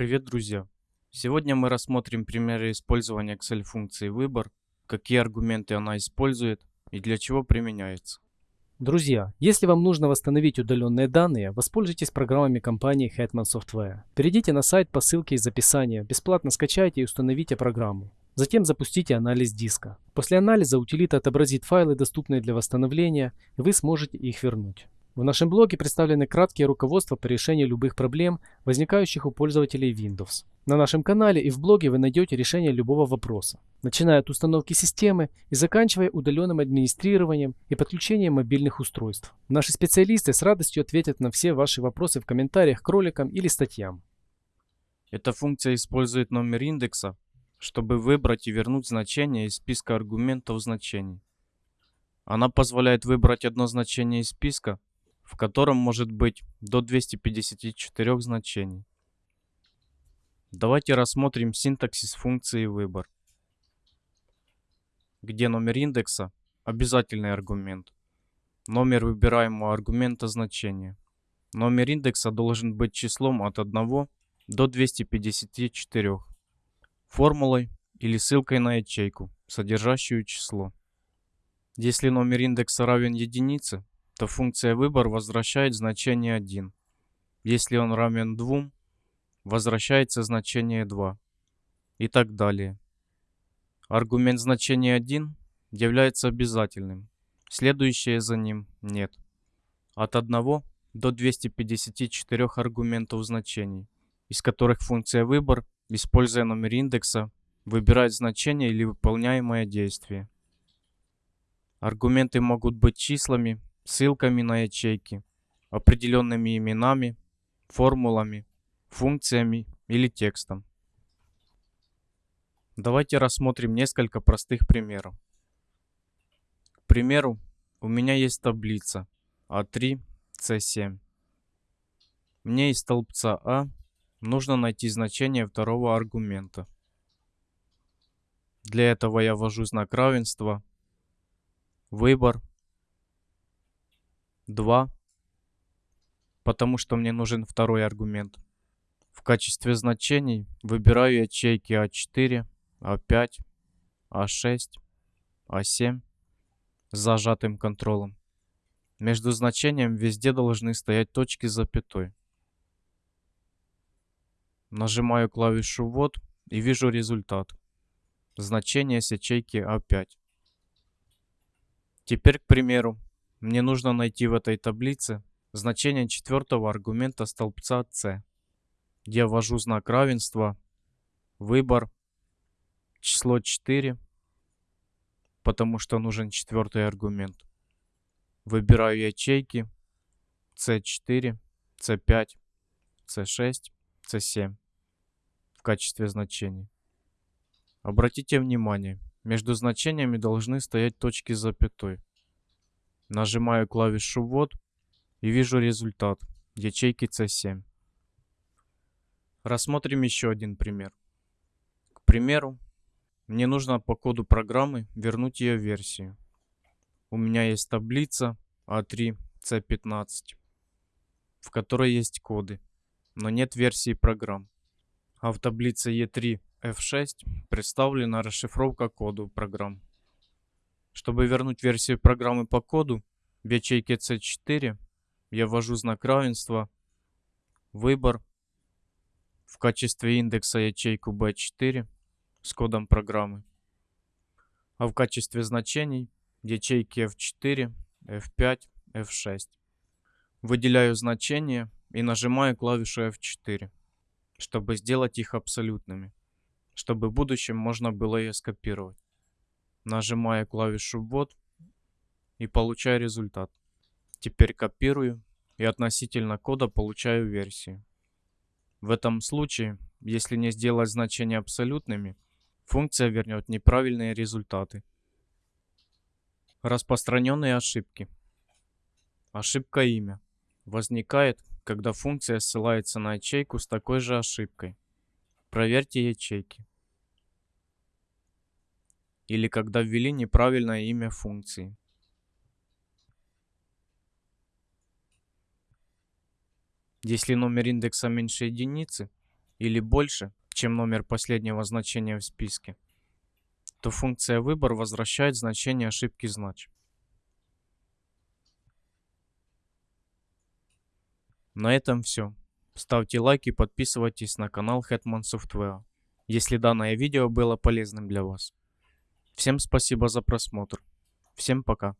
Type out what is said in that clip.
Привет, друзья! Сегодня мы рассмотрим примеры использования Excel функции выбор, какие аргументы она использует и для чего применяется. Друзья, если вам нужно восстановить удаленные данные, воспользуйтесь программами компании Hetman Software. Перейдите на сайт по ссылке из описания, бесплатно скачайте и установите программу. Затем запустите анализ диска. После анализа утилита отобразит файлы, доступные для восстановления, и вы сможете их вернуть. В нашем блоге представлены краткие руководства по решению любых проблем, возникающих у пользователей Windows. На нашем канале и в блоге вы найдете решение любого вопроса, начиная от установки системы и заканчивая удаленным администрированием и подключением мобильных устройств. Наши специалисты с радостью ответят на все ваши вопросы в комментариях к роликам или статьям. Эта функция использует номер индекса, чтобы выбрать и вернуть значение из списка аргументов значений. Она позволяет выбрать одно значение из списка, в котором может быть до 254 значений. Давайте рассмотрим синтаксис функции выбор, где номер индекса – обязательный аргумент, номер выбираемого аргумента значения. Номер индекса должен быть числом от 1 до 254, формулой или ссылкой на ячейку, содержащую число. Если номер индекса равен единице, то функция выбор возвращает значение 1. Если он равен 2, возвращается значение 2 и так далее. Аргумент значения 1 является обязательным, следующее за ним нет. От 1 до 254 аргументов значений, из которых функция выбор, используя номер индекса, выбирает значение или выполняемое действие. Аргументы могут быть числами, ссылками на ячейки, определенными именами, формулами, функциями или текстом. Давайте рассмотрим несколько простых примеров. К примеру, у меня есть таблица А3, С7. Мне из столбца А нужно найти значение второго аргумента. Для этого я ввожу знак равенства, выбор 2, потому что мне нужен второй аргумент. В качестве значений выбираю ячейки А4, А5, А6, А7 с зажатым контролем. Между значением везде должны стоять точки с запятой. Нажимаю клавишу «Ввод» и вижу результат. Значение с ячейки А5. Теперь, к примеру, мне нужно найти в этой таблице значение четвертого аргумента столбца c. Я ввожу знак равенства, выбор, число 4, потому что нужен четвертый аргумент. Выбираю ячейки C4, C5, C6, C7 в качестве значений. Обратите внимание, между значениями должны стоять точки с запятой. Нажимаю клавишу «Ввод» и вижу результат ячейки C7. Рассмотрим еще один пример. К примеру, мне нужно по коду программы вернуть ее версию. У меня есть таблица A3 C15, в которой есть коды, но нет версии программ. А в таблице E3 F6 представлена расшифровка кода программ. Чтобы вернуть версию программы по коду, в ячейке C4 я ввожу знак равенства, выбор, в качестве индекса ячейку B4 с кодом программы, а в качестве значений ячейки F4, F5, F6. Выделяю значения и нажимаю клавишу F4, чтобы сделать их абсолютными, чтобы в будущем можно было ее скопировать. Нажимаю клавишу «Ввод» и получаю результат. Теперь копирую и относительно кода получаю версию. В этом случае, если не сделать значения абсолютными, функция вернет неправильные результаты. Распространенные ошибки. Ошибка имя. Возникает, когда функция ссылается на ячейку с такой же ошибкой. Проверьте ячейки или когда ввели неправильное имя функции. Если номер индекса меньше единицы, или больше, чем номер последнего значения в списке, то функция выбор возвращает значение ошибки знач. На этом все. Ставьте лайк и подписывайтесь на канал Hetman Software, если данное видео было полезным для вас. Всем спасибо за просмотр. Всем пока.